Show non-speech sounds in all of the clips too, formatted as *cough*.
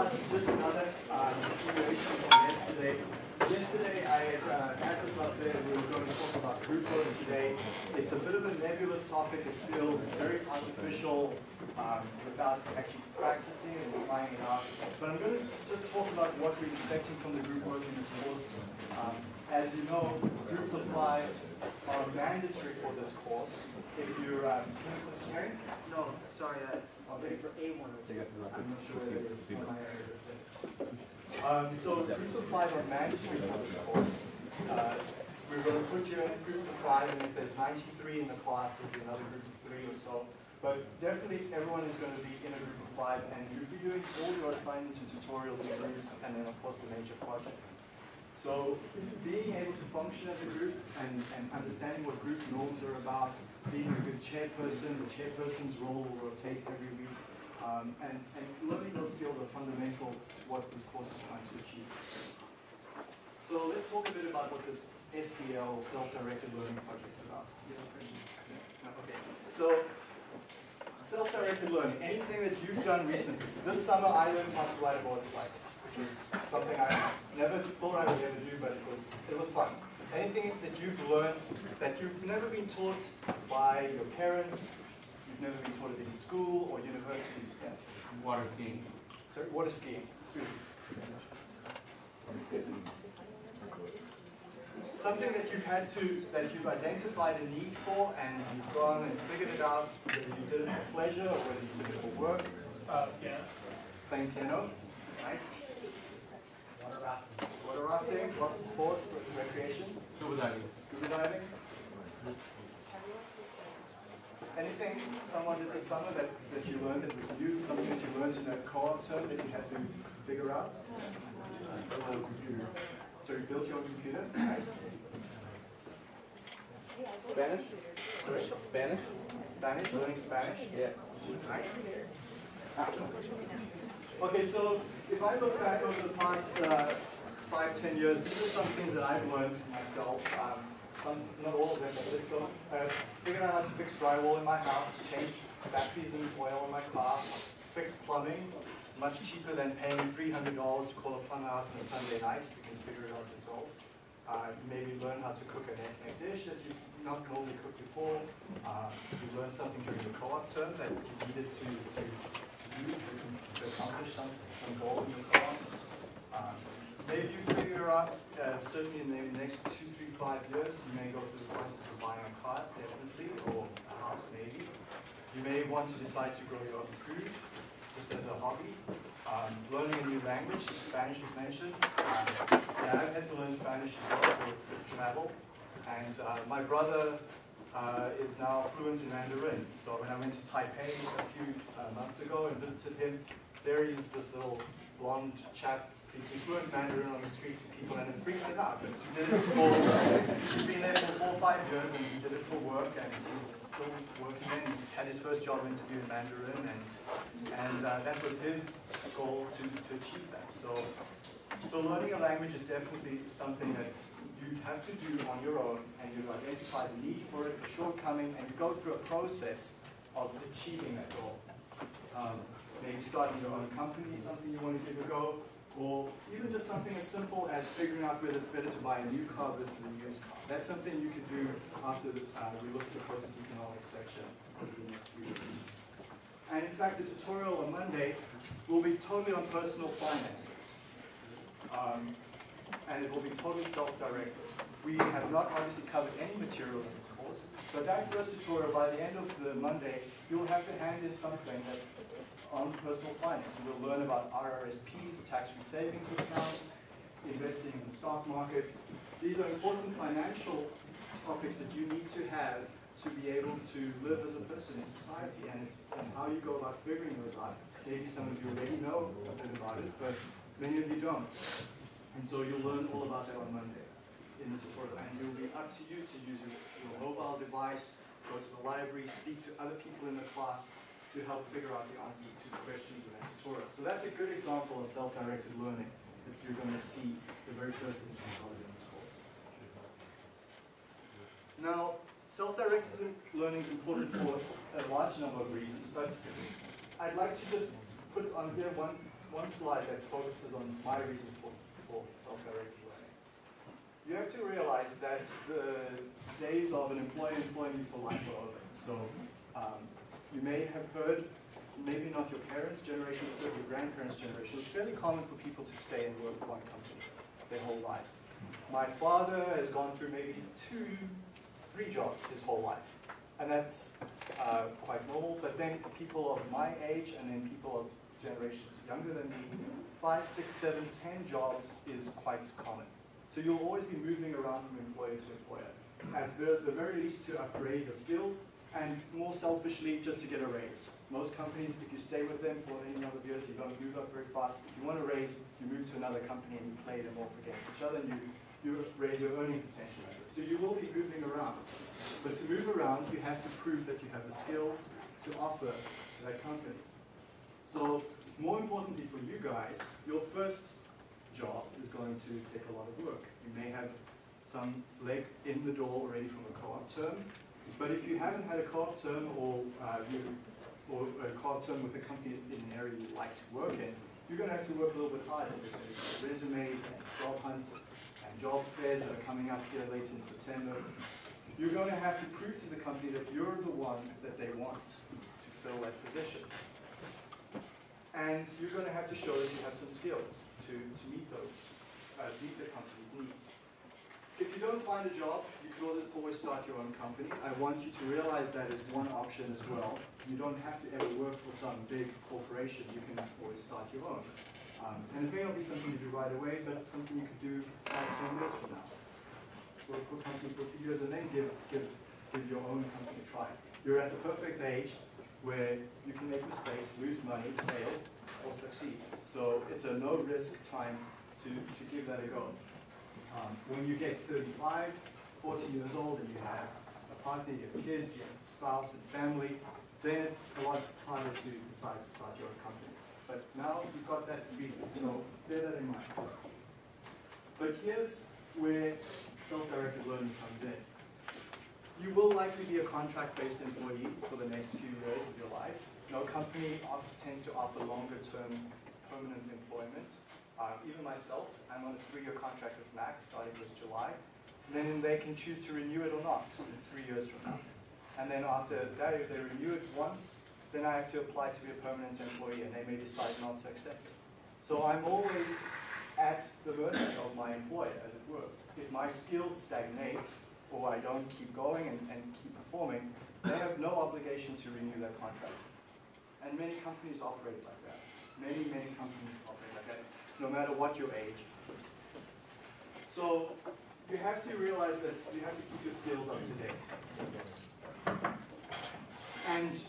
class is just another uh, continuation from yesterday. Yesterday I had uh, up there, we were going to talk about group learning today. It's a bit of a nebulous topic, it feels very artificial um, without actually practicing and trying it out. But I'm going to just talk about what we're expecting from the group work in this course. Um, as you know, groups apply are mandatory for this course. If you're, um. No, sorry, Okay. for A1. I'm not sure whether it's on my area, that's it. Um, so groups of five are mandatory for this course. Uh, we're going to put you in groups of five, and if there's 93 in the class, there'll be another group of three or so. But definitely everyone is going to be in a group of five, and you'll be doing all your assignments and tutorials in groups, and then of course the major projects. So being able to function as a group and, and understanding what group norms are about, being a good chairperson, the chairperson's role will rotate every week, um, and, and learning those skills are fundamental to what this course is trying to achieve. So let's talk a bit about what this SDL, Self-Directed Learning Project is about. Okay. So, self-directed learning, anything that you've done recently. This summer I learned how to ride a motorcycle, which was something I never thought I would ever do, but it was, it was fun. Anything that you've learned that you've never been taught by your parents, you've never been taught at any school or university. Yeah. Water skiing. Sorry, water skiing. Something that you've had to, that you've identified a need for and you've gone and figured it out, whether you did it for pleasure or whether you did it for work. Uh, yeah. Playing piano. Nice. Water rafting. Water lots of sports, recreation, Scuba diving. scuba diving. Anything someone did this summer that, that you learned that was new, something that you learned in a co-op term that you had to figure out? So you built your own computer? Nice. Spanish? Sorry? Spanish? Spanish, learning Spanish? Yeah. Nice. Okay, so if I look back over the past uh, five, ten years, these are some things that I've learned myself. Um, some, not all of them, but let's go. Uh, figured out how to fix drywall in my house, change batteries and oil in my car, fix plumbing, much cheaper than paying $300 to call a plumber out on a Sunday night if you can figure it out yourself. Uh, maybe learn how to cook an ethnic dish that you've not normally cooked before. Uh, you learn something during the co-op term that you needed to, to, to do to, to accomplish some, some goal in your co-op. Um, maybe you figure out, uh, certainly in the next two, three, five years, you may go through the process of buying a car, definitely, or a house maybe. You may want to decide to grow your own food, just as a hobby. Um, learning a new language, Spanish was mentioned. Um, yeah, I've had to learn Spanish as well for, travel. And uh, my brother uh, is now fluent in Mandarin. So when I went to Taipei a few uh, months ago and visited him, there is this little blonde chap speaking fluent Mandarin on the streets to people, and it freaks it out. But he did it for, he's been there for four or five years, and he did it for work, and he's still working in. Had his first job interview in Mandarin, and and uh, that was his goal to, to achieve that. So, so learning a language is definitely something that you have to do on your own, and you identify the need for it, the shortcoming, and you go through a process of achieving that goal. Um, maybe starting your own company, something you want to give a go, or even just something as simple as figuring out whether it's better to buy a new car versus a used car. That's something you could do after uh, we look at the process economics section over the next few weeks. And in fact, the tutorial on Monday will be totally on personal finances. Um, and it will be totally self-directed. We have not obviously covered any material in this course, but that first tutorial, by the end of the Monday, you'll have to hand in something that on personal finance. And we'll learn about RRSPs, tax-free savings accounts, investing in the stock market. These are important financial topics that you need to have to be able to live as a person in society and, it's, and how you go about figuring those out. Maybe some of you already know a bit about it, but many of you don't. And so you'll learn all about that on Monday in the tutorial. And it will be up to you to use your, your mobile device, go to the library, speak to other people in the class to help figure out the answers to the questions in that tutorial. So that's a good example of self-directed learning that you're going to see the very first instance of in this course. Now, self-directed learning is important for a large number of reasons, but I'd like to just put on here one one slide that focuses on my reasons for, for self-directed learning. You have to realize that the days of an employee employing for life are over. So um, you may have heard, maybe not your parents' generation, but certainly your grandparents' generation, it's fairly common for people to stay and work for one company their whole lives. My father has gone through maybe two, three jobs his whole life. And that's uh, quite normal, but then people of my age and then people of generations younger than me, five, six, seven, ten jobs is quite common. So you'll always be moving around from employer to employer. At the, the very least to upgrade your skills, and more selfishly, just to get a raise. Most companies, if you stay with them for any number of years, you don't move up very fast. If you want a raise, you move to another company and you play them off against each other, and you, you raise your earning potential. So you will be moving around. But to move around, you have to prove that you have the skills to offer to that company. So more importantly for you guys, your first job is going to take a lot of work. You may have some leg in the door already from a co-op term, but if you haven't had a co-op term or uh, you or a co-op term with a company in an area you like to work in, you're going to have to work a little bit harder. There's resumes and job hunts and job fairs that are coming up here late in September. You're going to have to prove to the company that you're the one that they want to fill that position. And you're going to have to show that you have some skills to, to meet those, uh, meet the company's needs. If you don't find a job, always- start your own company. I want you to realize that is one option as well. You don't have to ever work for some big corporation. You can always start your own. Um, and it may not be something you do right away, but something you could do five, ten years from now. Work for a company for a few years and then give, give, give your own company a try. You're at the perfect age where you can make mistakes, lose money, fail, or succeed. So it's a no-risk time to, to give that a go. Um, when you get 35, 40 years old and you have a partner, you have kids, you have a spouse and family, then it's a lot harder to decide to start your own company. But now you've got that freedom, so bear that in mind. But here's where self-directed learning comes in. You will likely be a contract-based employee for the next few years of your life. No company tends to offer longer-term permanent employment. Uh, even myself, I'm on a three-year contract with Max starting this July. Then they can choose to renew it or not three years from now. And then after that, if they renew it once, then I have to apply to be a permanent employee and they may decide not to accept it. So I'm always at the mercy of my employer, as it were. If my skills stagnate or I don't keep going and, and keep performing, they have no obligation to renew their contract. And many companies operate like that. Many, many companies operate like that, no matter what your age. So you have to realize that you have to keep your skills up to date. And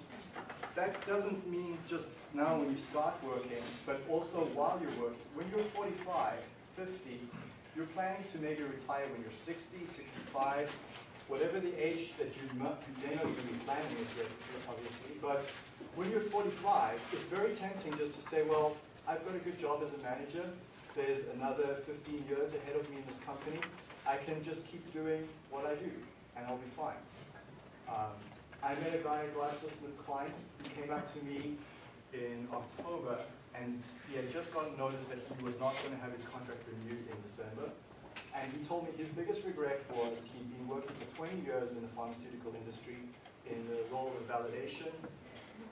that doesn't mean just now when you start working, but also while you're working. When you're 45, 50, you're planning to maybe retire when you're 60, 65, whatever the age that you may not even be planning it obviously. But when you're 45, it's very tempting just to say, well, I've got a good job as a manager. There's another 15 years ahead of me in this company. I can just keep doing what I do, and I'll be fine. Um, I met a guy at GlaxoSmithKline who came up to me in October, and he had just gotten notice that he was not going to have his contract renewed in December. And he told me his biggest regret was he'd been working for 20 years in the pharmaceutical industry in the role of validation,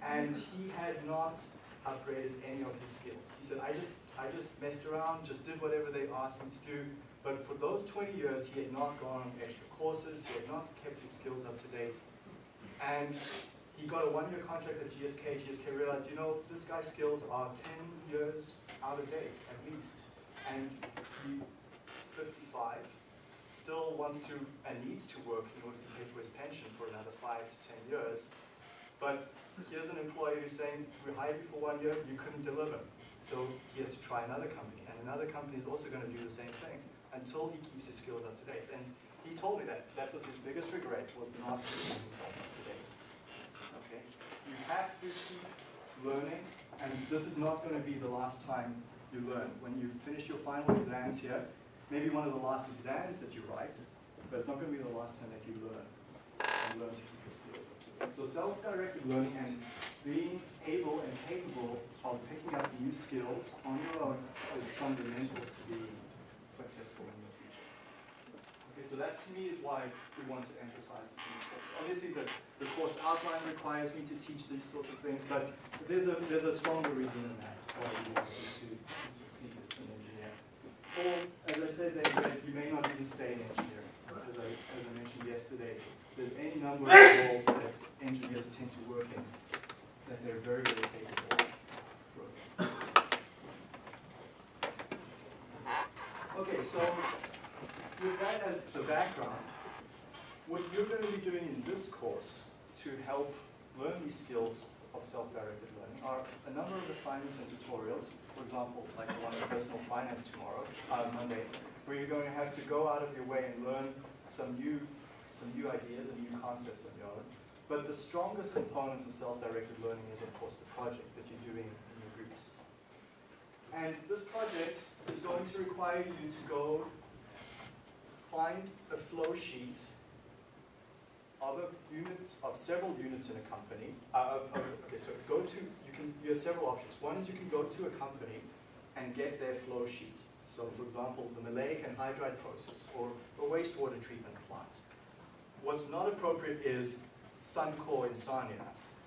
and he had not upgraded any of his skills. He said, I just, I just messed around, just did whatever they asked me to do, but for those 20 years, he had not gone on extra courses, he had not kept his skills up to date, and he got a one-year contract at GSK. GSK realized, you know, this guy's skills are 10 years out of date, at least. And he's 55, still wants to and needs to work in order to pay for his pension for another five to 10 years. But here's an employer who's saying, we hired you for one year, you couldn't deliver. So he has to try another company. And another company is also going to do the same thing until he keeps his skills up to date. And he told me that that was his biggest regret, was not keeping himself up to date. Okay? You have to keep learning, and this is not going to be the last time you learn. When you finish your final exams here, maybe one of the last exams that you write, but it's not going to be the last time that you learn. And learn to keep your skills up to date. So self-directed learning and being able and capable of picking up new skills on your own is fundamental to being successful in the future. Okay, so that to me is why we want to emphasize this in the course. Obviously, the, the course outline requires me to teach these sorts of things, but there's a, there's a stronger reason than that why we want you to, succeed as an engineer. Or, as I said, you may not even stay in engineering. As I, as I mentioned yesterday, there's any number of roles that engineers tend to work in that they're very, very capable of. Okay, so with that as the background, what you're going to be doing in this course to help learn these skills of self-directed learning are a number of assignments and tutorials. For example, like the one on personal finance tomorrow, uh, Monday, where you're going to have to go out of your way and learn some new, some new ideas and new concepts of your own. But the strongest component of self-directed learning is, of course, the project that you're doing in your groups. And this project is going to require you to go find a flow sheet of units of several units in a company. Uh, okay, so go to you can you have several options. One is you can go to a company and get their flow sheet. So, for example, the maleic anhydride process or a wastewater treatment plant. What's not appropriate is Suncor in Sarnia.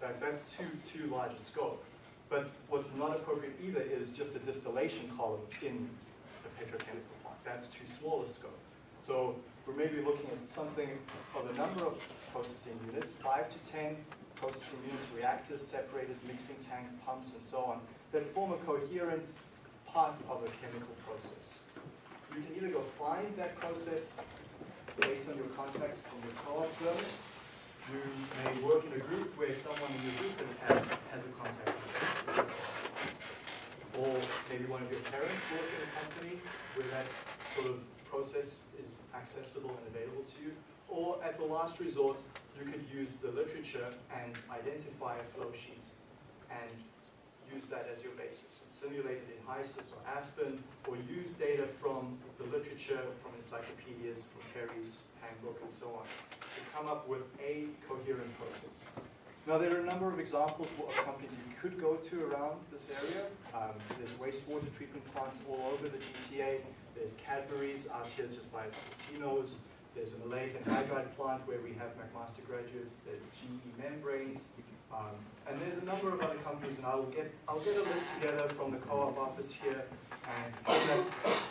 That, that's too too large a scope. But what's not appropriate either is just a distillation column in a petrochemical plant. That's too small a scope. So we're maybe looking at something of a number of processing units, five to 10 processing units, reactors, separators, mixing tanks, pumps, and so on, that form a coherent part of a chemical process. You can either go find that process based on your contacts from your co-op firms. You may work in a group where someone in your group has, had, has a contact. Or maybe one of your parents work in a company where that sort of process is accessible and available to you. Or at the last resort, you could use the literature and identify a flow sheet and use that as your basis. It's simulated in HYSYS or Aspen, or use data from the literature, from encyclopedias, from Perry's handbook, and so on, to come up with a coherent process. Now, there are a number of examples of companies you could go to around this area. Um, there's wastewater treatment plants all over the GTA. There's Cadbury's out here just by Tino's. There's a maleic anhydride plant where we have McMaster graduates. There's GE Membranes. Um, and there's a number of other companies, and I'll get, I'll get a list together from the co-op office here, and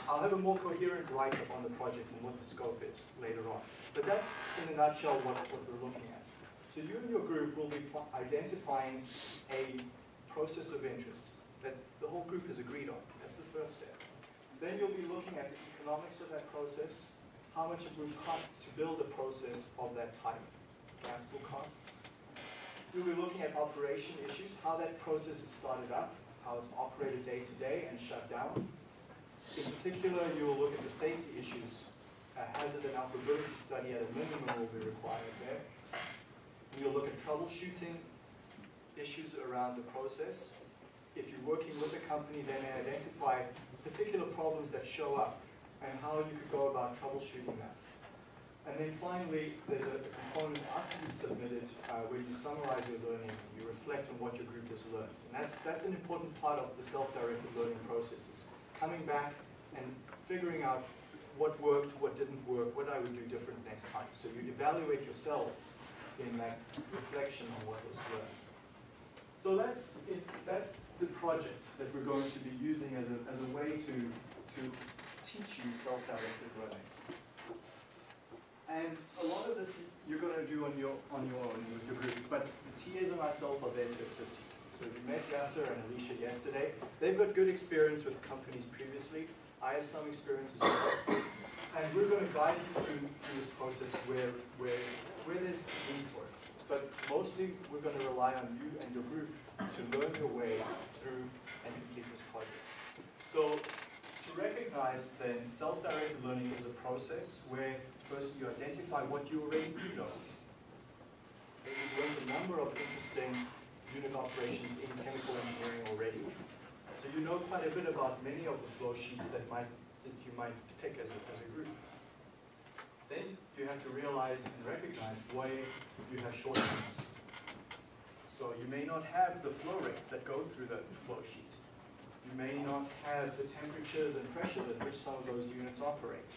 I'll have, a more coherent write-up on the project and what the scope is later on. But that's, in a nutshell, what, what we're looking at. So you and your group will be identifying a process of interest that the whole group has agreed on. That's the first step. Then you'll be looking at the economics of that process, how much it would cost to build a process of that type, capital costs. You'll be looking at operation issues, how that process is started up, how it's operated day to day and shut down. In particular, you will look at the safety issues. A hazard and operability study at a minimum will be required there. You'll look at troubleshooting issues around the process. If you're working with a company, may identify particular problems that show up and how you could go about troubleshooting that. And then finally, there's a component after you've submitted uh, where you summarize your learning, you reflect on what your group has learned. And that's, that's an important part of the self-directed learning processes. Coming back and figuring out what worked, what didn't work, what I would do different next time. So you evaluate yourselves in that reflection on what was learned. So that's, it, that's the project that we're going to be using as a, as a way to, to teach you self-directed learning. And a lot of this you're going to do on your, on your own with your group, but the TAs and myself are there to assist you. So we met Yasser and Alicia yesterday. They've got good experience with companies previously. I have some experience as well. And we're going to guide you through, through this process where, where, where there's need for it. But mostly, we're going to rely on you and your group to learn your way through and complete this project. So to recognize then, self-directed learning is a process where first you identify what you already do know. Then You've learned a number of interesting unit operations in chemical engineering already. So you know quite a bit about many of the flow sheets that might that you might pick as a, as a group. Then you have to realize and recognize where you have shortcomings. So you may not have the flow rates that go through the flow sheet. You may not have the temperatures and pressures at which some of those units operate.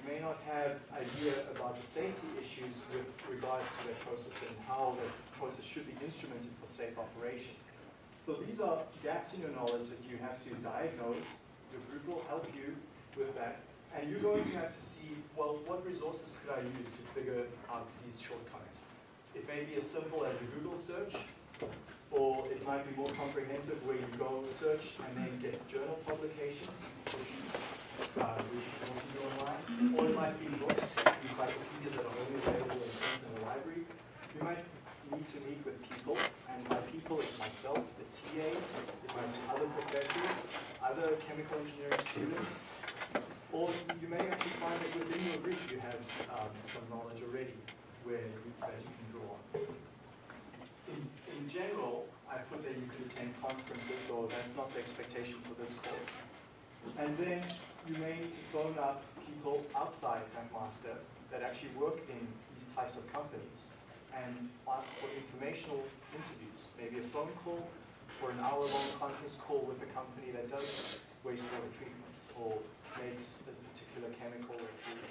You may not have idea about the safety issues with regards to that process and how that process should be instrumented for safe operation. So these are gaps in your knowledge that you have to diagnose. Your group will help you with that. And you're going to have to see, well, what resources could I use to figure out these shortcomings? It may be as simple as a Google search, or it might be more comprehensive where you go search and then get journal publications, uh. Or it might be books, encyclopedias that are only available in the library. You might need to meet with people, and by people it's myself, the TAs, it might be other professors, other chemical engineering students, or you may actually find that within your group you have um, some knowledge already where you, that you can draw on. In, in general, I put that you could attend conferences, though that's not the expectation for this course. And then you may need to phone up people outside Master that actually work in these types of companies and ask for informational interviews, maybe a phone call or an hour-long conference call with a company that does wastewater treatments or makes a particular chemical that you're.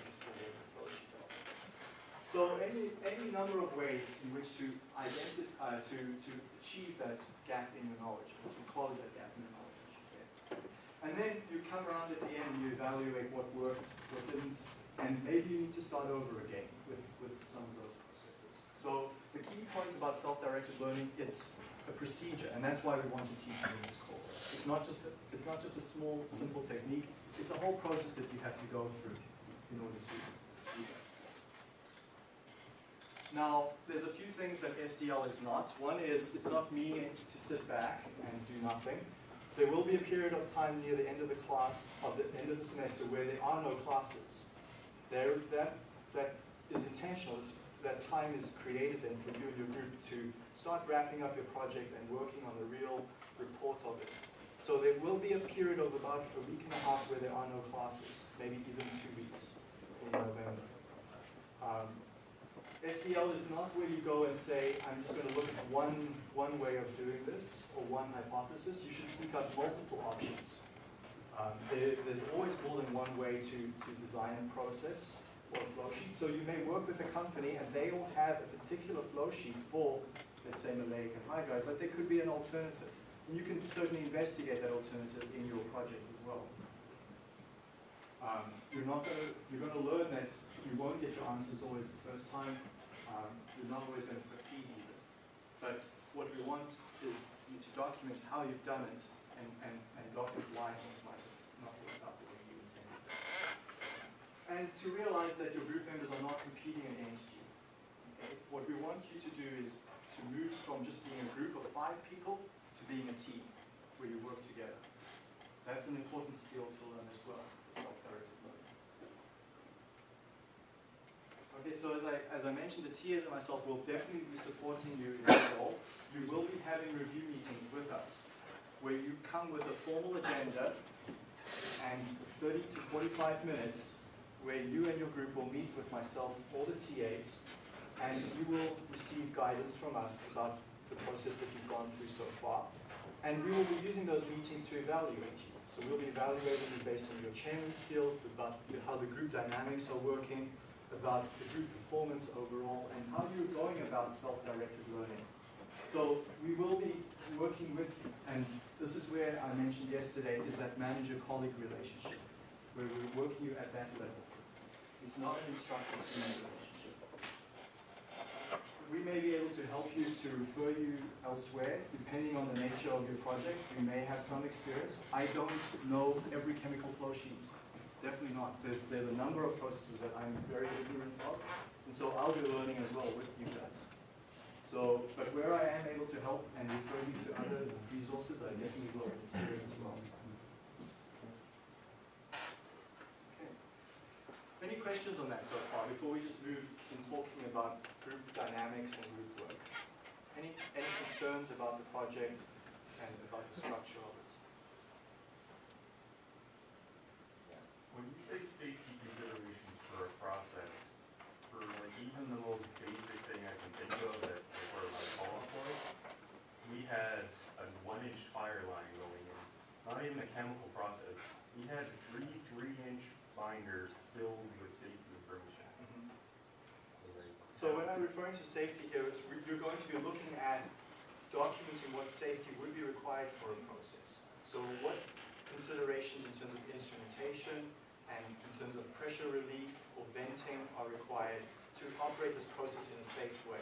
So any, any number of ways in which to identify, to, to achieve that gap in your knowledge, or to close that gap in your knowledge, I should say. And then you come around at the end and you evaluate what worked, what didn't, and maybe you need to start over again with, with some of those processes. So the key point about self-directed learning, it's a procedure, and that's why we want to teach you in this course. It's not just a, it's not just a small, simple technique, it's a whole process that you have to go through in order to do that. Now, there's a few things that SDL is not. One is, it's not me to sit back and do nothing. There will be a period of time near the end of the class, of the end of the semester, where there are no classes. There, that, that is intentional. It's- That time is created then for you and your group to start wrapping up your project and working on the real report of it. So there will be a period of about a week and a half where there are no classes, maybe even two weeks in November. Um, SDL is not where you go and say, I'm just going to look at one, one way of doing this or one hypothesis. You should seek out multiple options. Um, there, there's always more than one way to, to design a process or a flow sheet. So you may work with a company and they will have a particular flow sheet for, let's say, maleic anhydride, but there could be an alternative. And you can certainly investigate that alternative in your project as well. Um, you're not going to, you're going to learn that you won't get your answers always the first time. Um, you're not always going to succeed either. But what we want is you to document how you've done it and, and, and document why things might have not worked out the way you intended. And to realize that your group members are not competing against you. What we want you to do is to move from just being a group of five people to being a team where you work together. That's an important skill to learn as well, the self-directed learning. Okay, so as I, as I mentioned, the TAs and myself will definitely be supporting you in this role. You will be having review meetings with us, where you come with a formal agenda and 30 to 45 minutes, where you and your group will meet with myself, or the TAs, and you will receive guidance from us about the process that you've gone through so far. And we will be using those meetings to evaluate you. So we'll be evaluating you based on your chairman skills, about how the group dynamics are working, about the group performance overall, and how you're going about self-directed learning. So we will be working with and this is where I mentioned yesterday is that manager-colleague relationship, where we're working you at that level. It's not an instructor-student relationship. We may be able to help you to refer you elsewhere, depending on the nature of your project. You may have some experience. I don't know every chemical flow sheet. Definitely not. There's, there's a number of processes that I'm very ignorant of, and so I'll be learning as well with you guys. So, but where I am able to help and refer you to other resources, I definitely will in this as well. Okay. Any questions on that so far, before we just move in talking about group dynamics and group work? Any, any concerns about the project and about the structure of it? say safety considerations for a process for like even the most basic thing I can think of that where my call was, we had a one-inch fire line going in. It's not even a chemical process. We had three three-inch binders filled with safety information. Mm -hmm. so, like, so when I'm referring to safety here, is you're going to be looking at documenting what safety would be required for a process. So what considerations in terms of instrumentation, and in terms of pressure relief or venting are required to operate this process in a safe way.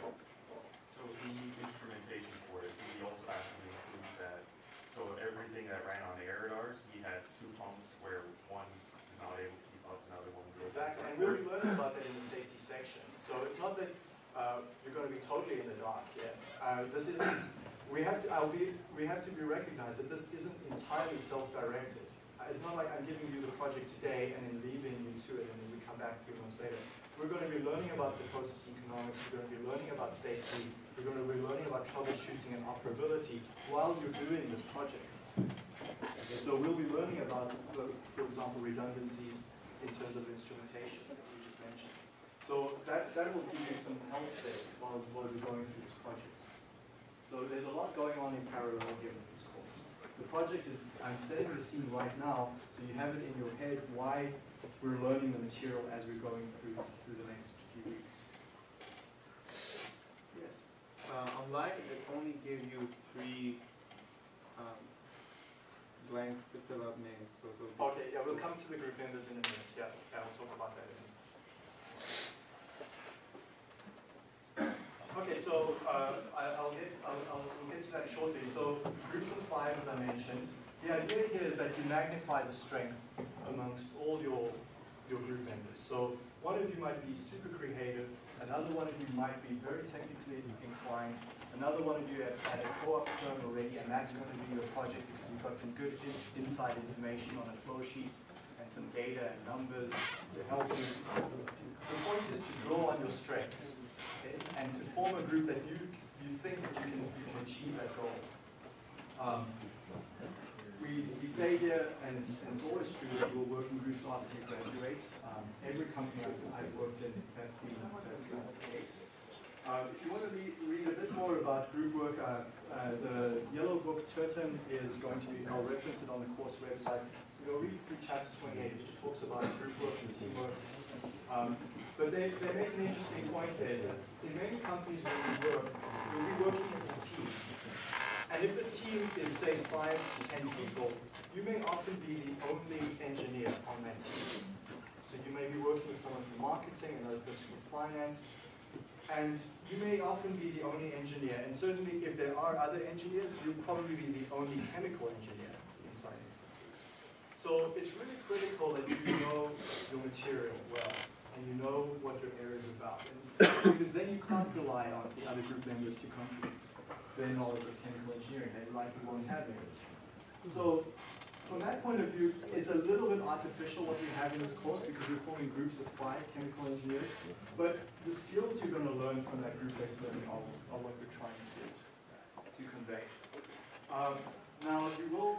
So we need instrumentation for it. We also to include that, so everything that ran on air radars, we had two pumps where one was not able to keep up, another one was. Exactly, and we'll be learning about that in the safety section. So it's not that uh, you're going to be totally in the dark here. Uh, This is, we have to, I'll be, we have to be recognized that this isn't entirely self-directed. It's not like I'm giving you the project today and then leaving you to it and then we come back three months later. We're going to be learning about the process economics, we're going to be learning about safety, we're going to be learning about troubleshooting and operability while you're doing this project. Okay, So we'll be learning about, for example, redundancies in terms of instrumentation, as you just mentioned. So that, that will give you some help there while, while we're going through this project. So there's a lot going on in parallel with this course. The project is, I'm setting the scene right now, so you have it in your head why we're learning the material as we're going through, through the next few weeks. Yes? Uh, online, it only gave you three, um, blanks to fill out names, so. Okay, yeah, we'll come to the group members in a minute, yeah, yeah, we'll talk about that in a minute. Okay, so, uh, I'll get, I'll, I'll, we'll get to that shortly. So, groups of five, as I mentioned, the idea here is that you magnify the strength amongst all your, your group members. So, one of you might be super creative, another one of you might be very technically inclined, another one of you has had a co-op firm already, and that's going to be your project you've got some good in- inside information on a flow sheet and some data and numbers to help you. The point is to draw on your strengths and to form a group that you, you think that you can, you can achieve that goal. Um, we, we say here, and it's, and it's always true, that you will work in groups after you graduate. Um, every company I've worked in, that's been, that's been the case. Uh, if you want to read, read a bit more about group work, uh, uh, the yellow book, Turton, is going to be, I'll reference it on the course website. You'll read through chapter 28, which talks about group work and teamwork. Um, but they, they make an interesting point there, is that in many companies where we work, you'll be working as a team. And if the team is, say, five to ten people, you may often be the only engineer on that team. So you may be working with someone from marketing, another person from finance, and you may often be the only engineer. And certainly if there are other engineers, you'll probably be the only chemical engineer in some instances. So it's really critical that you know your material well, and you know what your area is about. And because then you can't rely on the other group members to contribute their knowledge of chemical engineering. They likely won't have any. So from that point of view, it's a little bit artificial what we have in this course because we're forming groups of five chemical engineers. But the skills you're going to learn from that group-based learning are, are what we're trying to, to convey. Um, now, you will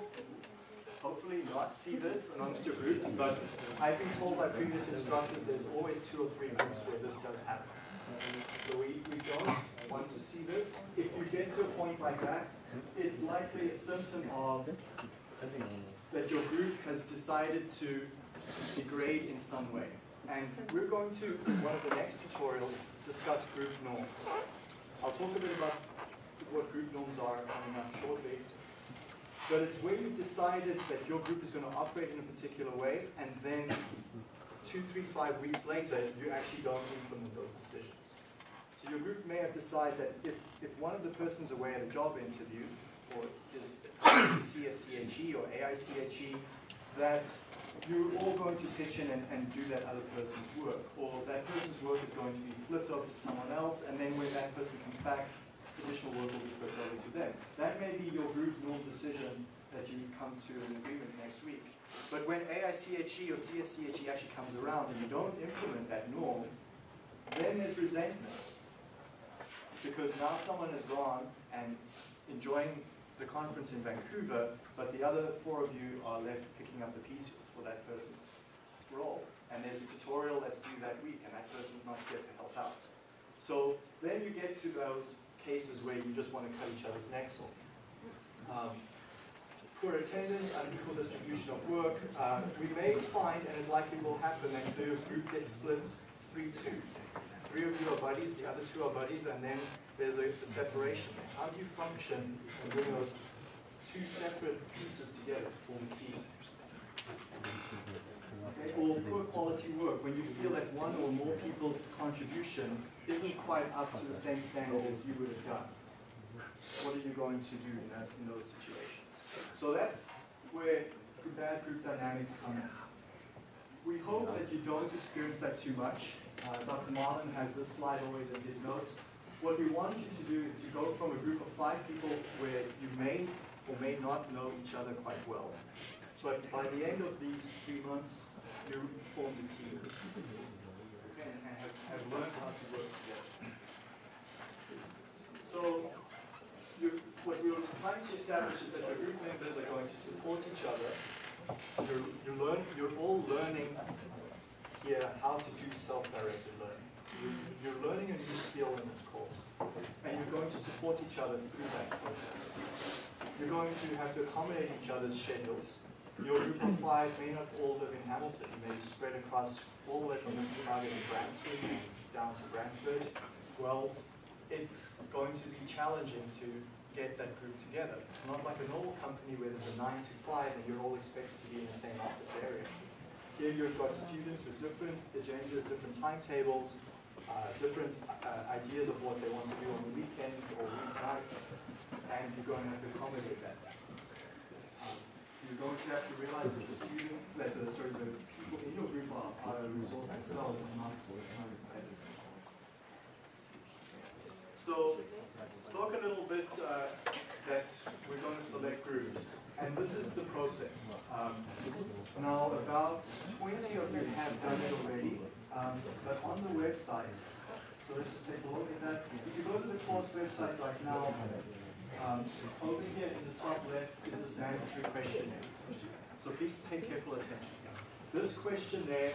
hopefully not see this amongst your groups, but I've been told by previous instructors there's always two or three groups where this does happen. So we, we don't want to see this. If you get to a point like that, it's likely a symptom of that your group has decided to degrade in some way. And we're going to, in one of the next tutorials, discuss group norms. I'll talk a bit about what group norms are coming up shortly. But it's where you've decided that your group is going to operate in a particular way, and then two, three, five weeks later, you actually don't implement those decisions. So your group may have decided that if, if one of the persons away at a job interview, or is CSCHE or AICHE, that you're all going to pitch in and, and do that other person's work, or that person's work is going to be flipped over to someone else, and then when that person comes back, additional work will be them. That may be your group norm decision that you come to an agreement next week. But when AICHE or CSCHE actually comes around and you don't implement that norm, then there's resentment. Because now someone has gone and enjoying the conference in Vancouver, but the other four of you are left picking up the pieces for that person's role. And there's a tutorial that's due that week, and that person's not here to help out. So then you get to those cases where you just want to cut each other's necks off. Um, for attendance and equal distribution of work, uh, we may find, and it likely will happen, that the group gets split three-two. Three of you are buddies, the other two are buddies, and then there's a, a separation. How do you function and bring those two separate pieces together to form a team? Okay, or poor quality work, when you feel that one or more people's contribution isn't quite up to the same standard as you would have done. What are you going to do in that, in those situations? So that's where the bad group dynamics come in. We hope that you don't experience that too much. Uh, Dr. Marlin has this slide always in his notes. What we want you to do is to go from a group of five people where you may or may not know each other quite well. But by the end of these three months, you form a team and learned how to work together. So, what we are trying to establish is that your group members are going to support each other. You're, you learn, you're all learning here how to do self-directed learning. You- You're learning a new skill in this course, and you're going to support each other through that process. You're going to have to accommodate each other's schedules. Your group of five may not all live in Hamilton, you may be spread across way from Mississauga to Brampton, down to Brantford. Well, it's going to be challenging to get that group together. It's not like a normal company where there's a nine to five and you're all expected to be in the same office area. Here you've got students with different agendas, different timetables, uh, different uh, ideas of what they want to do on the weekends or weeknights, and you're going to have to accommodate that. Um, You're going to have to realize that the student, that the, sorry, the resource themselves and not competitors. So, spoke a little bit uh, that we're going to select groups, and this is the process. Um, now, about 20 of you have done it already, um, but on the website, so let's just take a look at that. If you go to the course website right now, um, over here in the top left is this mandatory questionnaire. So please pay careful attention. This questionnaire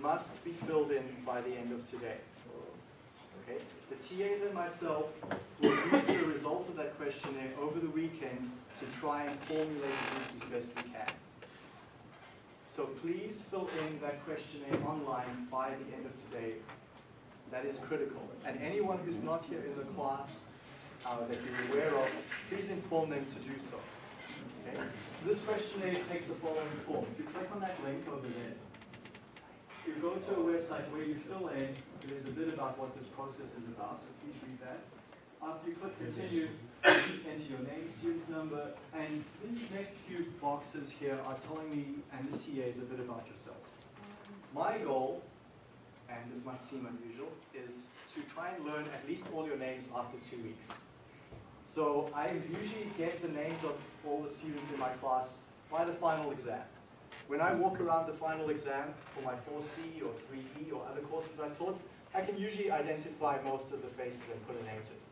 must be filled in by the end of today. Okay? The TAs and myself will use the result of that questionnaire over the weekend to try and formulate the groups as best we can. So please fill in that questionnaire online by the end of today. That is critical. And anyone who's not here in the class uh, that you're aware of, please inform them to do so. Okay? This questionnaire takes the following form. If you click on that link over there, you go to a website where you fill in, there's a bit about what this process is about, so please read that. After you click continue, enter your name, student number, and these next few boxes here are telling me and the TAs a bit about yourself. My goal, and this might seem unusual, is to try and learn at least all your names after two weeks. So I usually get the names of all the students in my class by the final exam. When I walk around the final exam for my 4C or 3E or other courses I've taught, I can usually identify most of the faces and put a name to it.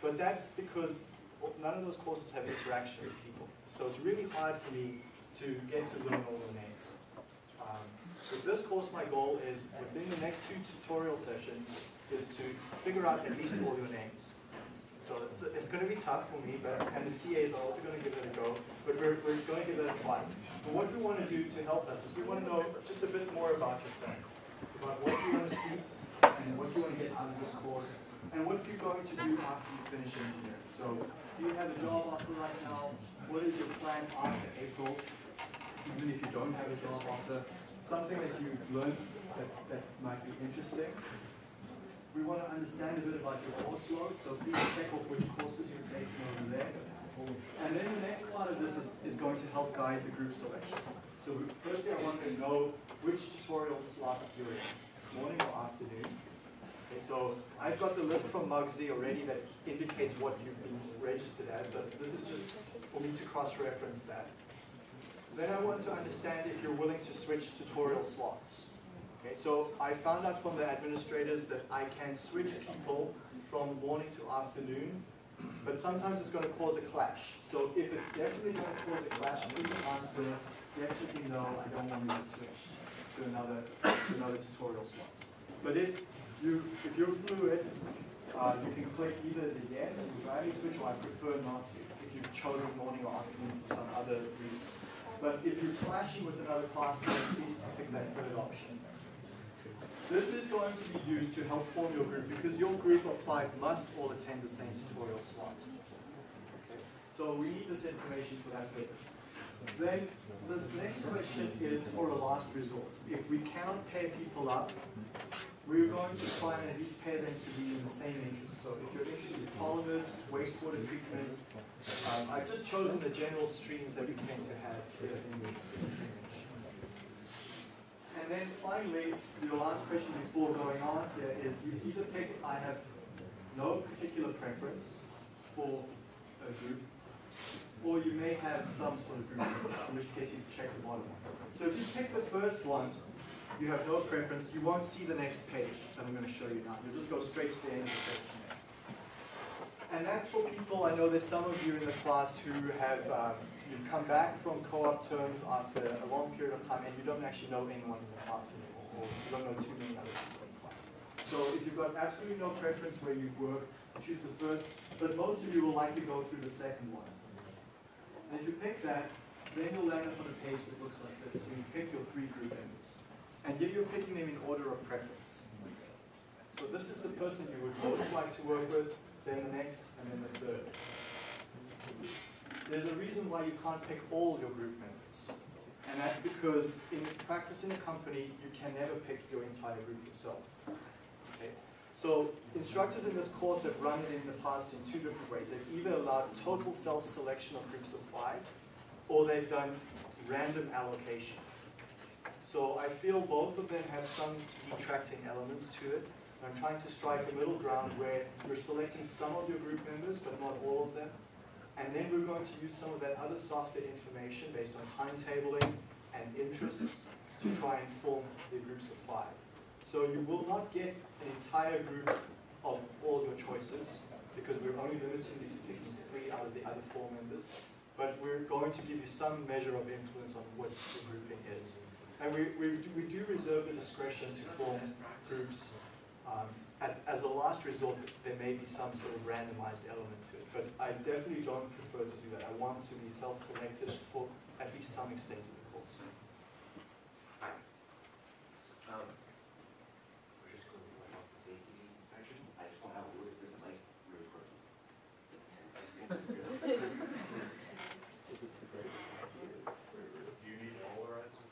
But that's because none of those courses have interaction with people. So it's really hard for me to get to learn all the names. Um, with this course, my goal is within the next two tutorial sessions is to figure out at least all your names. So it's, it's going to be tough for me, but and the TAs are also going to give it a go, but we're, we're going to give it a try. But what we want to do to help us is we want to know just a bit more about yourself, about what you want to see and what you want to get out of this course, and what you're going to do after you finish in here. So do you have a job offer right now? What is your plan after April? Even if you don't have a job offer, something that you've learned that, that might be interesting. We want to understand a bit about your course load, so please check off which courses you're taking over there. And then the next part of this is, is going to help guide the group selection. So we- firstly, I want to know which tutorial slot you're in, morning or afternoon. Okay, so I've got the list from Mugsy already that indicates what you've been registered as, but this is just for me to cross-reference that. Then I want to understand if you're willing to switch tutorial slots. Okay, so I found out from the administrators that I can switch people from morning to afternoon, but sometimes it's going to cause a clash. So if it's definitely going to cause a clash, please answer definitely no, I don't want you to switch to another, to another tutorial slot. But if you, if you're fluid, uh, you can click either the yes, rather switch, or I prefer not to, if you've chosen morning or afternoon for some other reason. But if you're clashing with another class, please pick that third option. This is going to be used to help form your group because your group of five must all attend the same tutorial slot. So we need this information for that purpose. Then this next question is for a last resort. If we cannot pair people up, we're going to try and at least pair them to be in the same interest. So if you're interested in polymers, wastewater treatment, um, I've just chosen the general streams that we tend to have here in the. And then finally, your last question before going on here is you either pick, I have no particular preference for a group, or you may have some sort of group, in which case you check the bottom. So if you pick the first one, you have no preference, you won't see the next page that I'm going to show you now. You'll just go straight to the end of the questionnaire. And that's for people, I know there's some of you in the class who have, um, you've come back from co-op terms after a long period of time and you don't actually know anyone in the class anymore, or you don't know too many other people in the class. So if you've got absolutely no preference where you work, choose the first, but most of you will likely go through the second one. And if you pick that, then you'll land up on a page that looks like this, where you pick your three group members. And yet you're picking them in order of preference. So this is the person you would most like to work with, then the next, and then the third. There's a reason why you can't pick all your group members. And that's because in practice in a company, you can never pick your entire group yourself. Okay? So instructors in this course have run it in the past in two different ways. They've either allowed total self-selection of groups of five, or they've done random allocation. So I feel both of them have some detracting elements to it. I'm trying to strike a middle ground where you're selecting some of your group members, but not all of them. And then we're going to use some of that other softer information based on timetabling and interests to try and form the groups of five. So you will not get an entire group of all your choices, because we're only limiting you to picking three out of the other four members. But we're going to give you some measure of influence on what the grouping is. And we, we, we do reserve the discretion to form groups. Um, at, as a last resort, there may be some sort of randomized element to it, but I definitely don't prefer to do that. I want to be self-selected for at least some extent of the course. Um, we're just going through my health and safety inspection, I just want to have a look at this mic really quick. Do you need polarizer?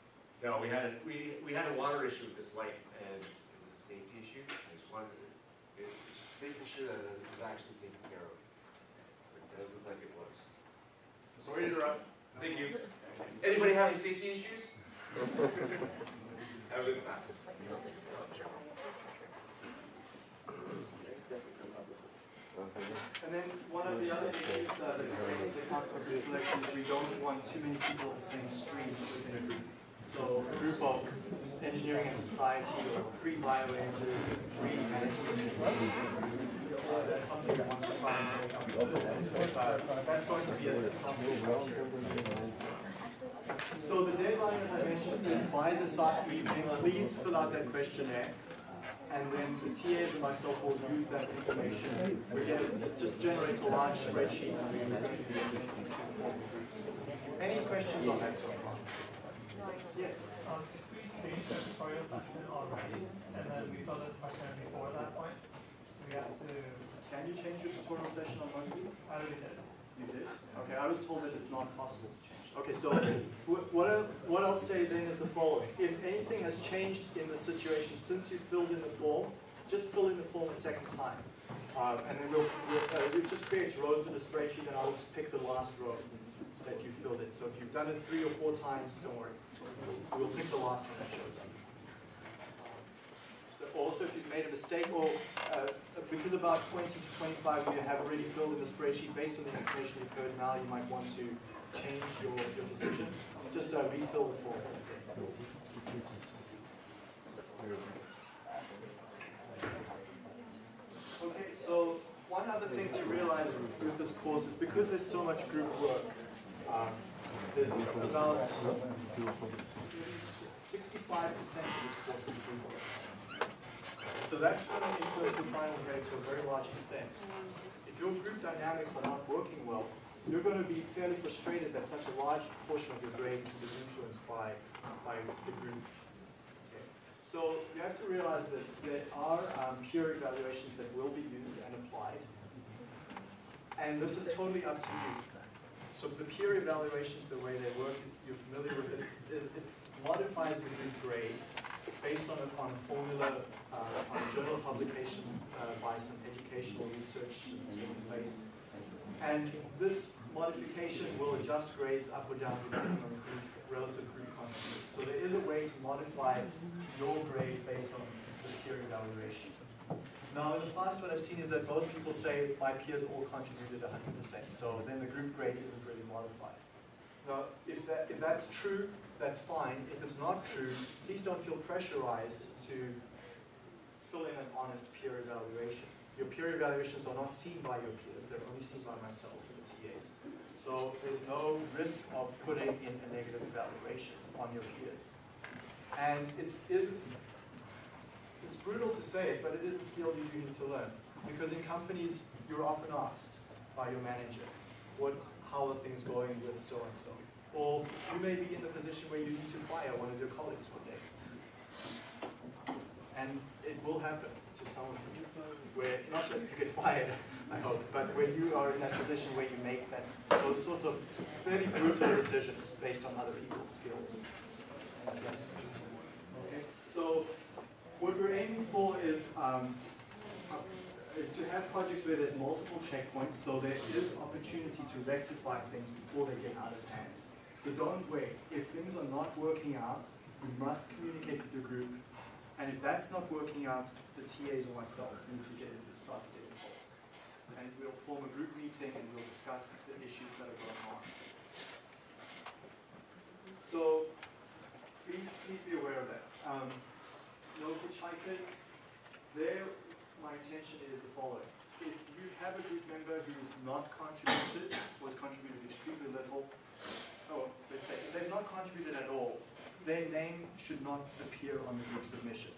No, we had a, we, we had a water issue with this light, and it was a safety issue, I just making sure that it was actually taken care of. It does look like it was. Sorry to interrupt, thank you. Anybody have any safety issues? Have a. And then one of the other issues uh, that into account for group selection is we don't want too many people of the same stream within a group. So a group of engineering and society or three bioengineers, three management. Uh, that's something we want to try and make up. Uh, that's going to be a something. So the deadline, as I mentioned, is by this evening. Please fill out that questionnaire. And then the TAs and myself will use that information. We get, it just generates a large spreadsheet. Any questions on that so far? Yes? Um, if we changed the tutorial session already, and then we filled out the questionnaire before that point, we have to, Can you change your tutorial session on Moxie? I already did. You did? Okay, I was told that it's not possible to change. Okay, so what, I- what I'll say then is the following. If anything has changed in the situation since you filled in the form, just fill in the form a second time. Uh, and then we'll, we'll, uh, it just creates rows in the spreadsheet and I'll just pick the last row that you filled in. So if you've done it three or four times, don't worry. We'll pick the last one that shows up. Also, if you've made a mistake, or uh, because about 20 to 25 of you have already filled in the spreadsheet based on the information you've heard now, you might want to change your, your decisions. Just uh, refill the form. Okay, so one other thing to realize with this course is because there's so much group work, um, there's about 65% of this course is group. So that's going to influence the final grade to a very large extent. If your group dynamics are not working well, you're going to be fairly frustrated that such a large portion of your grade is influenced by, by the group. So you have to realize that there are um, peer evaluations that will be used and applied. And this is totally up to you. So the peer evaluations, the way they work, you're familiar with it, it, it modifies the group grade based on a, on a formula, uh, on a journal publication uh, by some educational research that's taking place. And this modification will adjust grades up or down depending on group, relative group contribution. So there is a way to modify your grade based on the peer evaluation. Now, in the past, what I've seen is that most people say my peers all contributed 100%, so then the group grade isn't really modified. Now, if, that, if that's true, that's fine. If it's not true, please don't feel pressurized to fill in an honest peer evaluation. Your peer evaluations are not seen by your peers, they're only seen by myself and the TAs. So there's no risk of putting in a negative evaluation on your peers. And it is, it's brutal to say it, but it is a skill you do need to learn. Because in companies, you're often asked by your manager, what, how are things going with so-and-so? Or you may be in the position where you need to fire one of your colleagues one day. And it will happen to some of you, where, not that you get fired, I hope, but where you are in that position where you make that, those sorts of fairly brutal decisions based on other people's skills and assessments. Okay, so what we're aiming for is, um, is to have projects where there's multiple checkpoints, so there is opportunity to rectify things before they get out of hand. So don't wait. If things are not working out, you must communicate with the group. And if that's not working out, the TAs or myself need to get start to get involved. And we'll form a group meeting and we'll discuss the issues that are going on. So please, please be aware of that. Um, no hitchhikers. There, my intention is the following. If you have a group member who's not contributed, or has contributed extremely little, oh, let's say, if they've not contributed at all, their name should not appear on the group submission.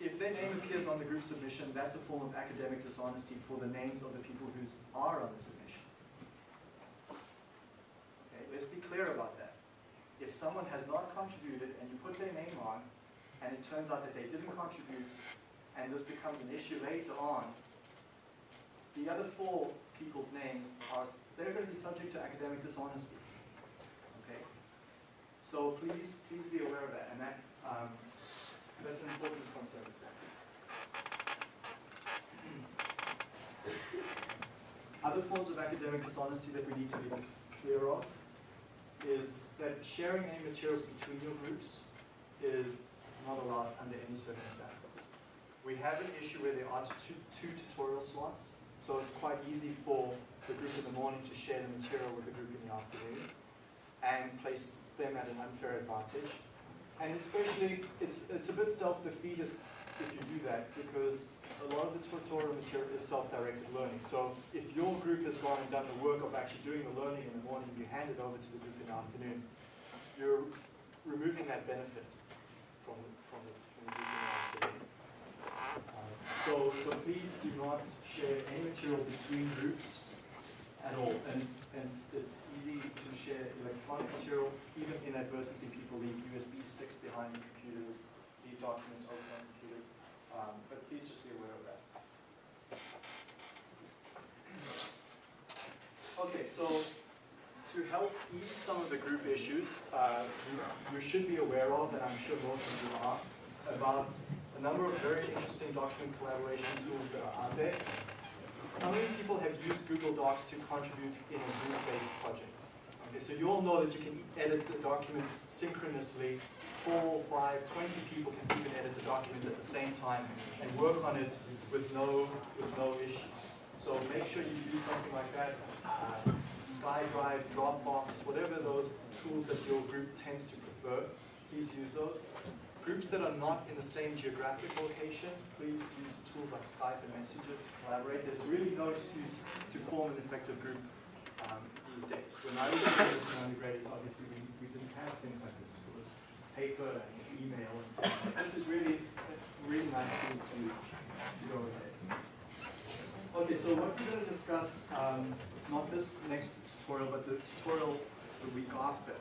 If their name appears on the group submission, that's a form of academic dishonesty for the names of the people who are on the submission. Okay, let's be clear about that. If someone has not contributed and you put their name on, and it turns out that they didn't contribute, and this becomes an issue later on, the other four people's names are, they're going to be subject to academic dishonesty. Okay? So please, please be aware of that, and that, um, that's an important to understand. *clears throat* Other forms of academic dishonesty that we need to be clear of is that sharing any materials between your groups is not allowed under any circumstances. We have an issue where there are two, two tutorial slots, so it's quite easy for the group in the morning to share the material with the group in the afternoon and place them at an unfair advantage. And especially, it's, it's a bit self-defeatist if you do that because a lot of the tutorial material is self-directed learning. So if your group has gone and done the work of actually doing the learning in the morning, you hand it over to the group in the afternoon, you're removing that benefit from, from, the, from the group in the afternoon. Uh, so, so please do not share any material between groups at all. And it's, and it's, easy to share electronic material, even inadvertently people leave USB sticks behind computers, leave documents open on computers. Um, but please just be aware of that. Okay, so to help ease some of the group issues, uh, you, you should be aware of, and I'm sure most of you are, about a number of very interesting document collaboration tools that are out there. How many people have used Google Docs to contribute in a group-based project? Okay, so you all know that you can edit the documents synchronously. Four, five, 20 people can even edit the document at the same time and work on it with no, with no issues. So make sure you do something like that. Uh, SkyDrive, Dropbox, whatever those tools that your group tends to prefer, please use those. Groups that are not in the same geographic location, please use tools like Skype and Messenger to collaborate. There's really no excuse to form an effective group um, these days. When I was in undergraduate, obviously we, we didn't have things like this. It was paper and email and so on. This is really, really nice tools to, to go ahead. Okay, so what we're gonna discuss, um, not this next tutorial, but the tutorial the week after.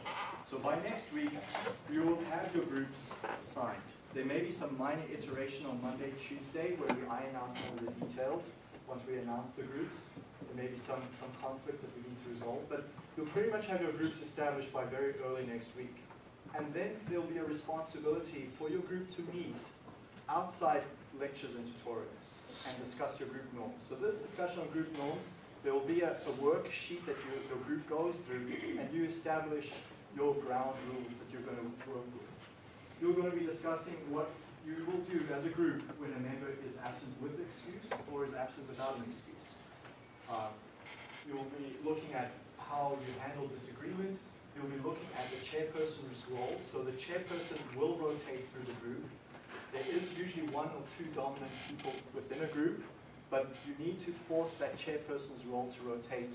So by next week, you will have your groups assigned. There may be some minor iteration on Monday, Tuesday, where we out some of the details, once we announce the groups. There may be some, some conflicts that we need to resolve, but you'll pretty much have your groups established by very early next week. And then there'll be a responsibility for your group to meet outside lectures and tutorials and discuss your group norms. So this discussion on group norms, there will be a, a worksheet that your, your group goes through and you establish your ground rules that you're going to work with. You're going to be discussing what you will do as a group when a member is absent with excuse or is absent without an excuse. Um, you'll be looking at how you handle disagreement. You'll be looking at the chairperson's role. So the chairperson will rotate through the group. There is usually one or two dominant people within a group, but you need to force that chairperson's role to rotate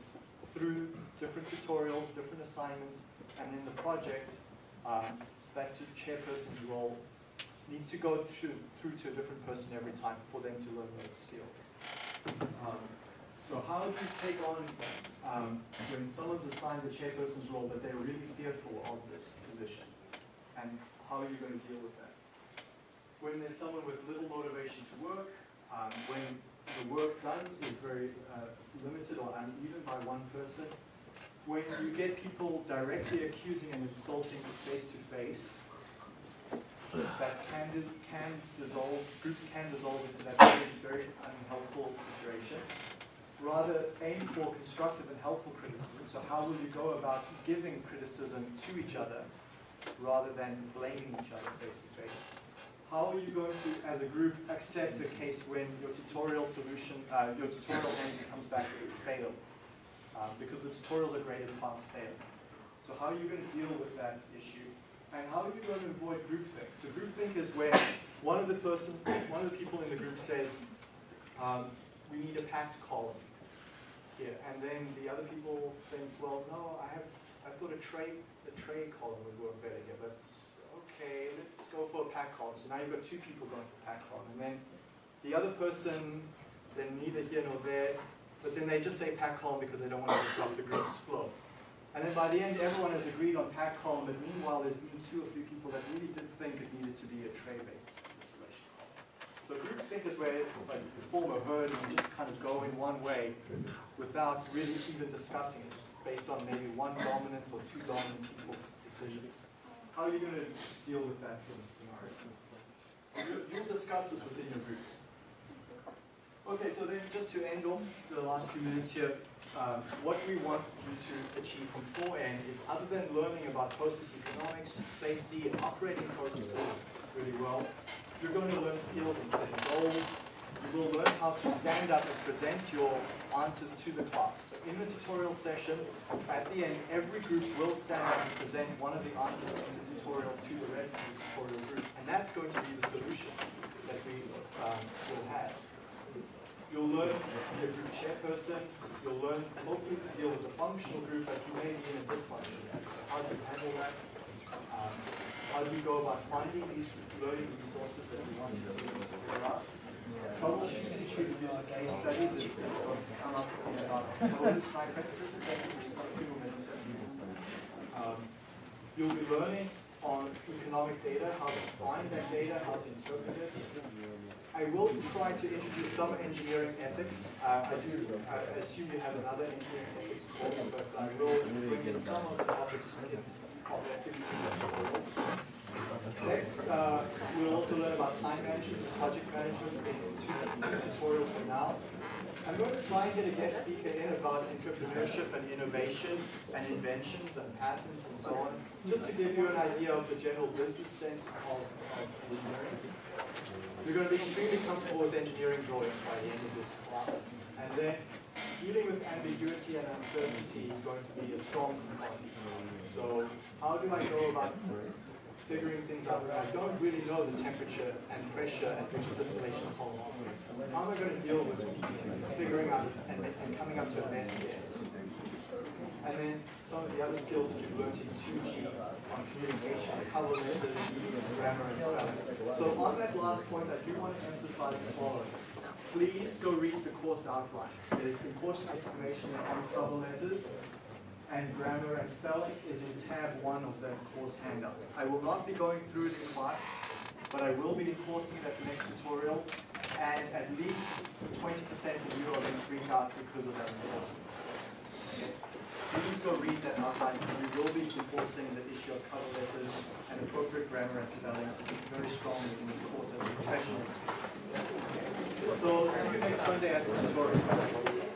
through different tutorials, different assignments, and in the project, um, that chairperson's role needs to go through, through to a different person every time for them to learn those skills. Um, so how do you take on, um, when someone's assigned the chairperson's role, but they're really fearful of this position? And how are you going to deal with that? When there's someone with little motivation to work, um, when the work done is very uh, limited or uneven by one person, when you get people directly accusing and insulting face to face, that can, can dissolve, groups can dissolve into that very, very unhelpful situation. Rather aim for constructive and helpful criticism. So how will you go about giving criticism to each other rather than blaming each other face to face? How are you going to, as a group, accept the case when your tutorial solution, uh, your tutorial answer comes back with fail? Um, because the tutorials are graded pass fail. So how are you going to deal with that issue? And how are you going to avoid groupthink? So groupthink is where one of the person, one of the people in the group says, um, we need a packed column here. And then the other people think, well, no, I have, I thought a tray, a tray column would work better here, but okay, let's go for a pack column. So now you've got two people going for pack column. And then the other person, then neither here nor there, but then they just say pack column because they don't want to disrupt the group's flow. And then by the end, everyone has agreed on pack column, but meanwhile, there's been two or three people that really did think it needed to be a tray-based installation. So groupthink is where like, you form a herd and you just kind of go in one way without really even discussing it, just based on maybe one dominant or two dominant people's decisions. How are you going to deal with that sort of scenario? You- You'll discuss this within your groups. Okay, so then just to end off the last few minutes here, um, what we want you to achieve from 4N is other than learning about process economics, safety, and operating processes really well, you're going to learn skills in setting goals. You will learn how to stand up and present your answers to the class. So in the tutorial session, at the end, every group will stand up and present one of the answers in the tutorial to the rest of the tutorial group. And that's going to be the solution that we um, will have. You'll learn to be a group chairperson. You'll learn hopefully to deal with a functional group, but you may be in a dysfunctional group. So how do you handle that? Um, how do you go about finding these learning resources that you want to figure out? Troubleshooting case studies is, up in about minutes. You'll be learning on economic data, how to find that data, how to interpret it. I will try to introduce some engineering ethics. Uh, I do I assume you have another engineering ethics course, but I will bring in some of the topics in, of ethics. Next, uh, we'll also learn about time management and project management in two tutorials from now. I'm going to try and get a guest speaker in about entrepreneurship and innovation and inventions and patents and so on, just to give you an idea of the general business sense of, of engineering. You're going to be extremely comfortable with engineering drawings by the end of this class. And then dealing with ambiguity and uncertainty is going to be a strong component. So how do I go about figuring things out when I don't really know the temperature and pressure at which distillation column? How am I going to deal with figuring out and, and coming up to a best guess? And then some of the other skills that you've learned in 2G on communication, color letters, grammar, and spelling. So on that last point, I do want to emphasize the following. please go read the course outline. There's important information on cover letters, and grammar and spelling is in tab one of the course handout. I will not be going through it in class, but I will be enforcing it at the next tutorial, and at least twenty percent of you are going to freak out because of that enforcement. Okay? Please go read that outline, because we will be enforcing the issue of cover letters and appropriate grammar and spelling very strongly in this course as a professional. So, see you next Monday at the tutorial.